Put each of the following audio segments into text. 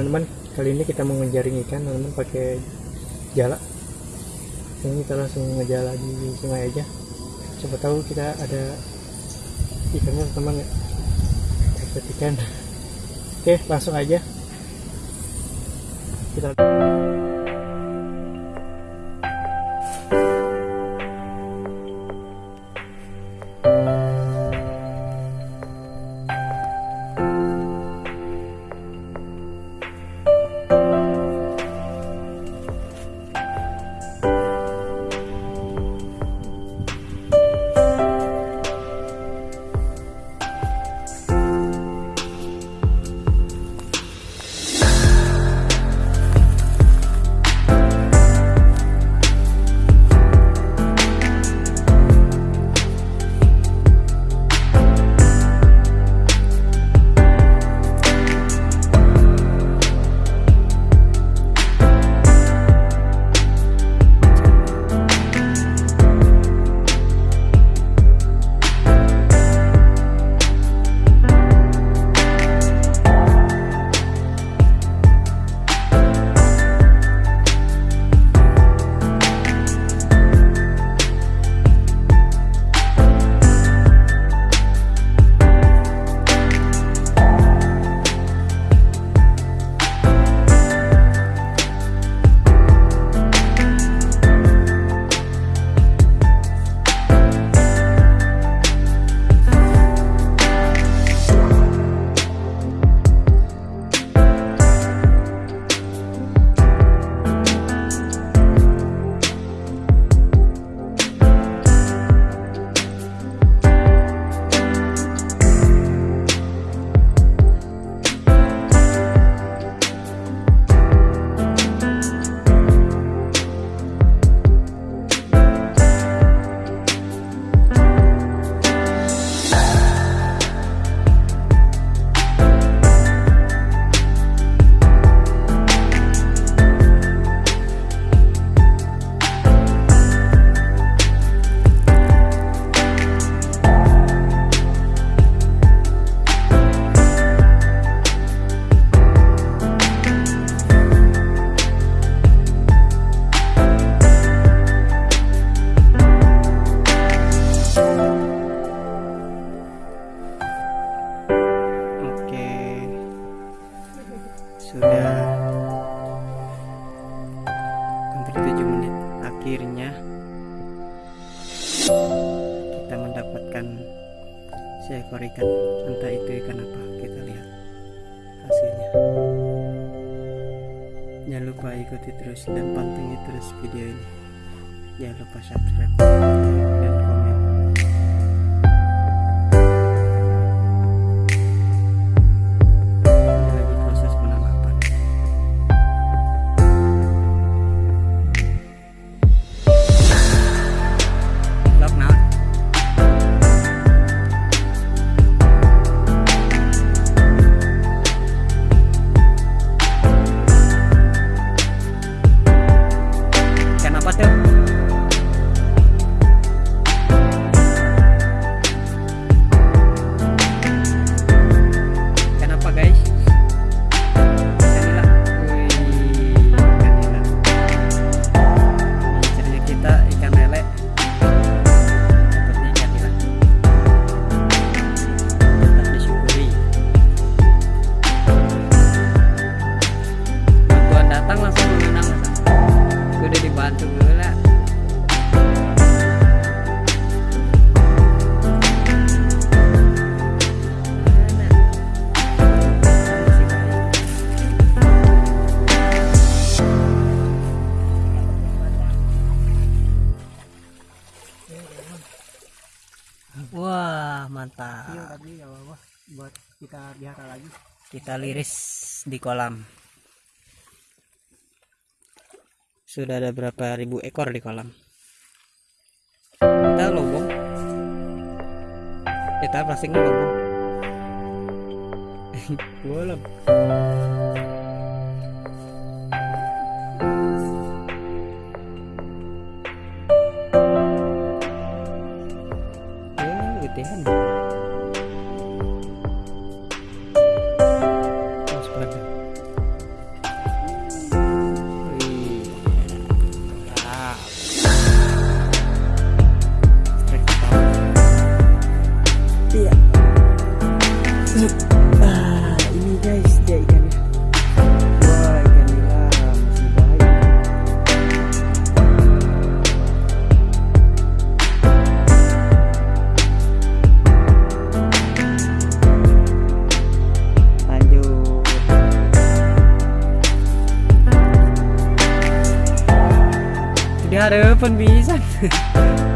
teman-teman kali ini kita mau ngejaring ikan teman-teman pakai jala. Ini kita langsung ngejala di sungai aja. Siapa tahu kita ada ikannya teman ya dapat ikan. Oke langsung aja. Kita Sudah hampir 7 menit akhirnya kita mendapatkan seekor ikan. Entah itu ikan apa kita lihat hasilnya. Jangan lupa ikuti terus dan pantengin terus video ini. Jangan lupa subscribe. dan buat kita biara lagi. Kita liris di kolam. Sudah ada berapa ribu ekor di kolam? Kita lobong. Kita plastiknya lobong. Bolong. Ja, da hört.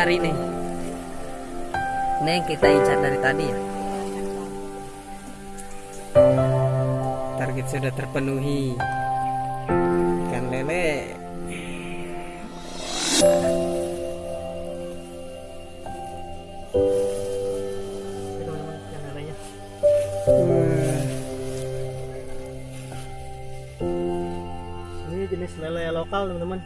Dicari nih. Ini yang kita incar dari tadi ya. Target sudah terpenuhi. Ikan lele. Ini jenis lele lokal teman-teman